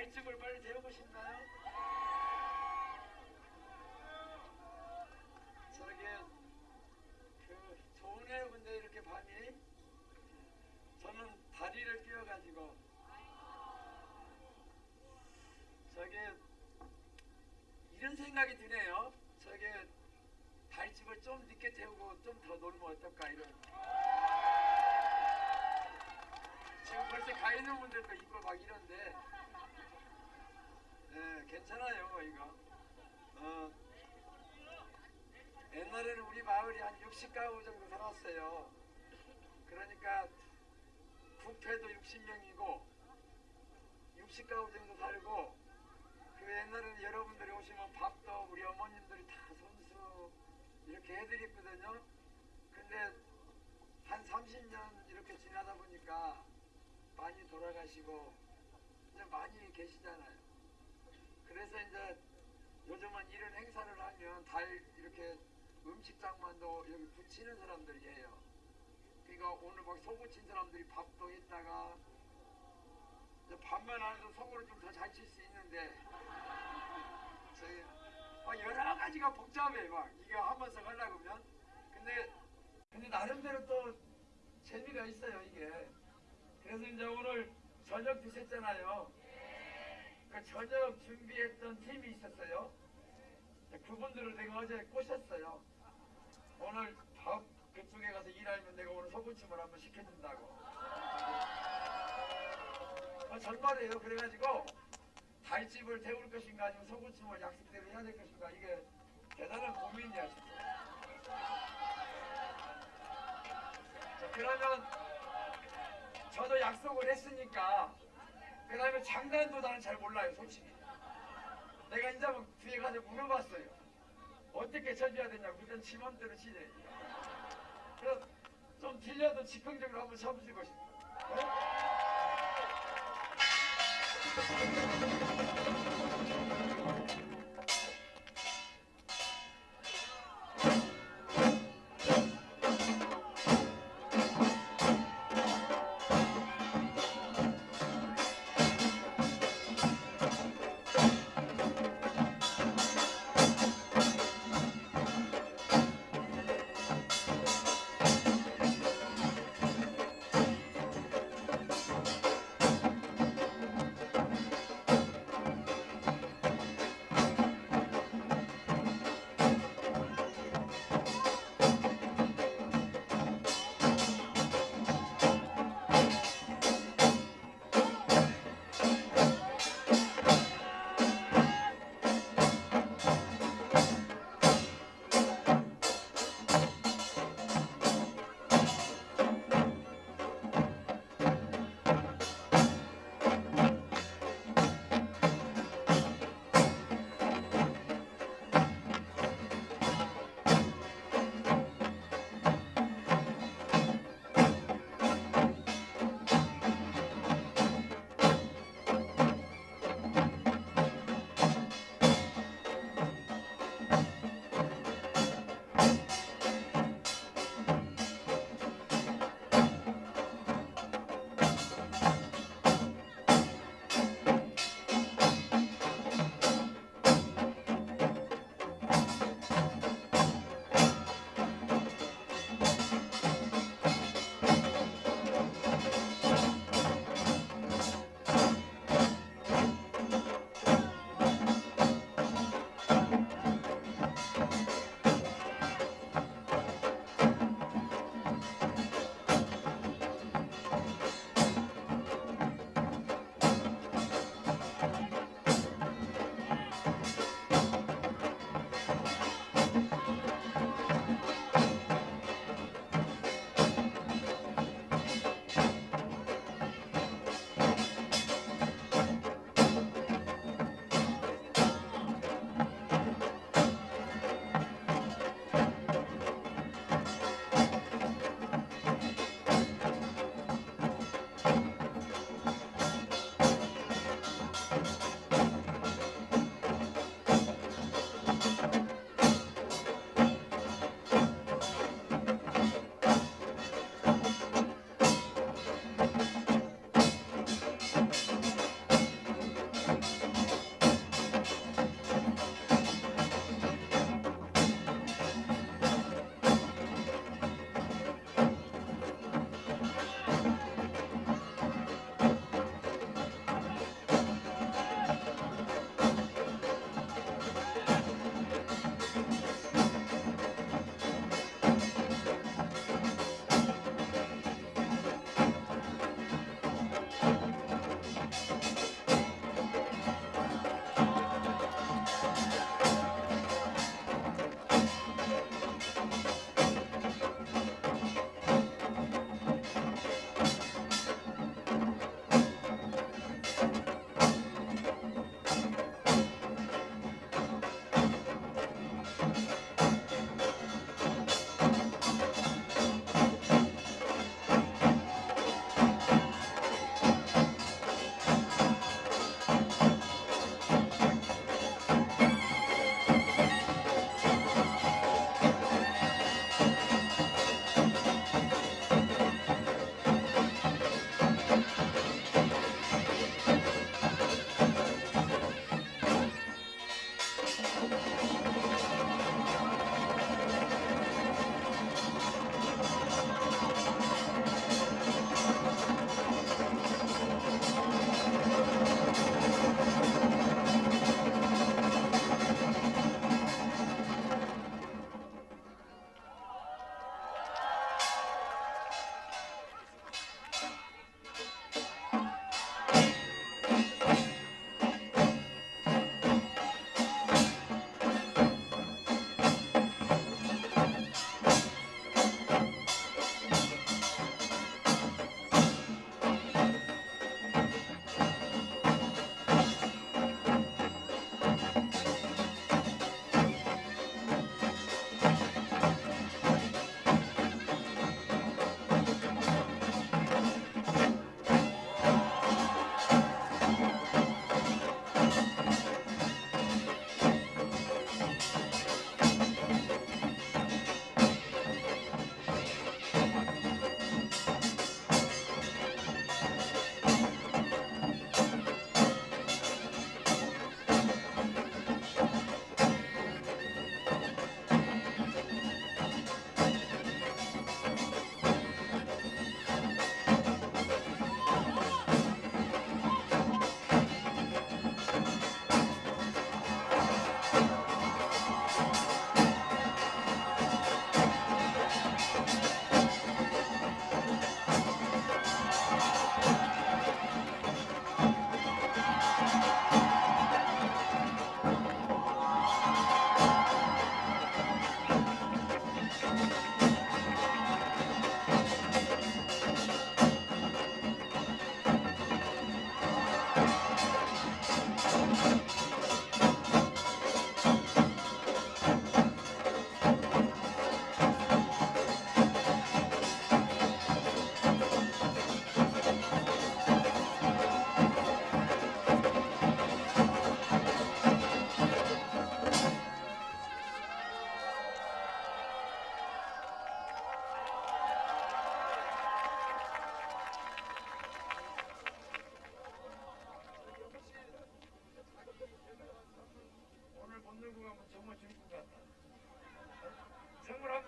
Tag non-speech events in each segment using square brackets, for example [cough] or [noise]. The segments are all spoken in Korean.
발톱을 빨리 데우고 싶나요? 저렇게 그 좋으네요 근데 이렇게 밤이 저는 다리를 끼워가지고. 저게 이런 생각이 드네요. 저게 발집을 좀 늦게 태우고 좀 더 놀면 어떨까 이런. 지금 벌써 가 있는 분들도 있고 막 이런데. 괜찮아요 이거. 어, 옛날에는 우리 마을이 한 60가구 정도 살았어요. 그러니까 부패도 60명이고 60가구 정도 살고 그 옛날에는 여러분들이 오시면 밥도 우리 어머님들이 다 손수 이렇게 해드렸거든요. 근데 한 30년 이렇게 지나다 보니까 많이 돌아가시고 이제 많이 계시잖아요. 그래서 이제 요즘은 이런 행사를 하면 달 이렇게 음식장만도 여기 붙이는 사람들이에요. 그러니까 오늘 막 소고친 사람들이 밥도 했다가 밥만 안 해도 속으로 좀 더 잘 칠 수 있는데 [laughs] 저기 막 여러 가지가 복잡해 막. 이거 하면서 하려고 하면. 근데 근데 나름대로 또 재미가 있어요 이게. 그래서 이제 오늘 저녁 드셨잖아요 그 저녁 준비했던 팀이 있었어요 그분들을 내가 어제 꼬셨어요 오늘 밥 그쪽에 가서 일하면 내가 오늘 소부침을 한번 시켜준다고 아, 전말이에요. 그래가지고 달집을 태울 것인가 아니면 소구침을 약속대로 해야 될 것인가 이게 대단한 고민이야. 자, 그러면 저도 약속을 했으니까 그 다음에 장난도 나는 잘 몰라요 솔직히. 내가 막 뒤에 가서 물어봤어요. 어떻게 쳐줘야 되냐고 그땐 지맘대로 치래. 그래서 좀 들려도 즉흥적으로 한번 쳐보시고 싶어요. 네?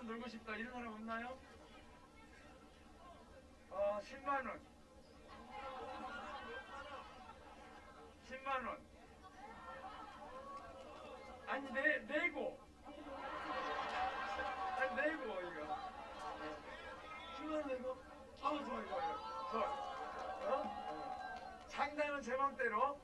벌고 싶다. 이런 사람 없나요? 어 10만 원. 10만 원. 아니 내 내고. 아니 내고 이거. 10만 원 내고? 아우 좋아 좋아 좋아. 어? 어. 상당은 제 맘대로